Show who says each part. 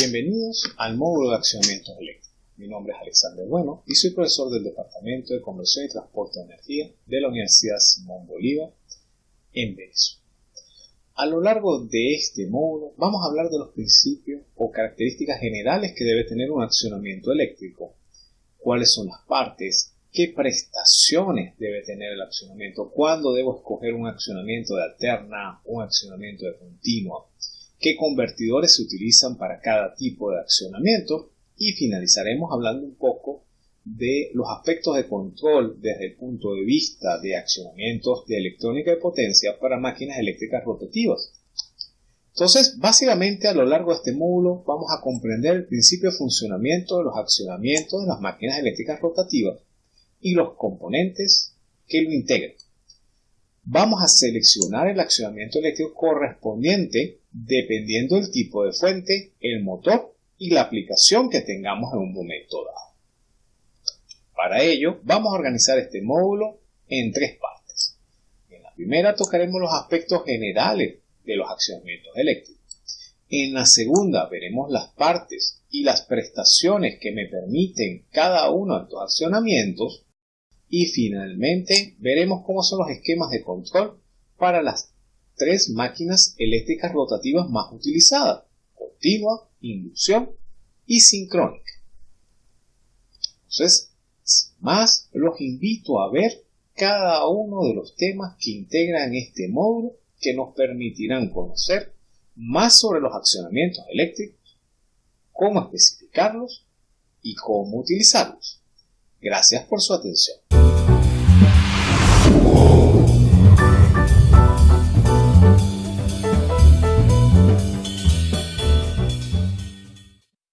Speaker 1: Bienvenidos al módulo de accionamientos eléctricos. Mi nombre es Alexander Bueno y soy profesor del Departamento de Conversión y Transporte de Energía de la Universidad Simón Bolívar en Venezuela. A lo largo de este módulo vamos a hablar de los principios o características generales que debe tener un accionamiento eléctrico, cuáles son las partes, qué prestaciones debe tener el accionamiento, cuándo debo escoger un accionamiento de alterna, un accionamiento de continua, qué convertidores se utilizan para cada tipo de accionamiento y finalizaremos hablando un poco de los aspectos de control desde el punto de vista de accionamientos de electrónica de potencia para máquinas eléctricas rotativas. Entonces, básicamente a lo largo de este módulo vamos a comprender el principio de funcionamiento de los accionamientos de las máquinas eléctricas rotativas y los componentes que lo integran. Vamos a seleccionar el accionamiento eléctrico correspondiente dependiendo del tipo de fuente, el motor y la aplicación que tengamos en un momento dado. Para ello, vamos a organizar este módulo en tres partes. En la primera tocaremos los aspectos generales de los accionamientos eléctricos. En la segunda veremos las partes y las prestaciones que me permiten cada uno de estos accionamientos. Y finalmente veremos cómo son los esquemas de control para las tres máquinas eléctricas rotativas más utilizadas, continua, inducción y sincrónica. Entonces, sin más, los invito a ver cada uno de los temas que integran este módulo que nos permitirán conocer más sobre los accionamientos eléctricos, cómo especificarlos y cómo utilizarlos. Gracias por su atención.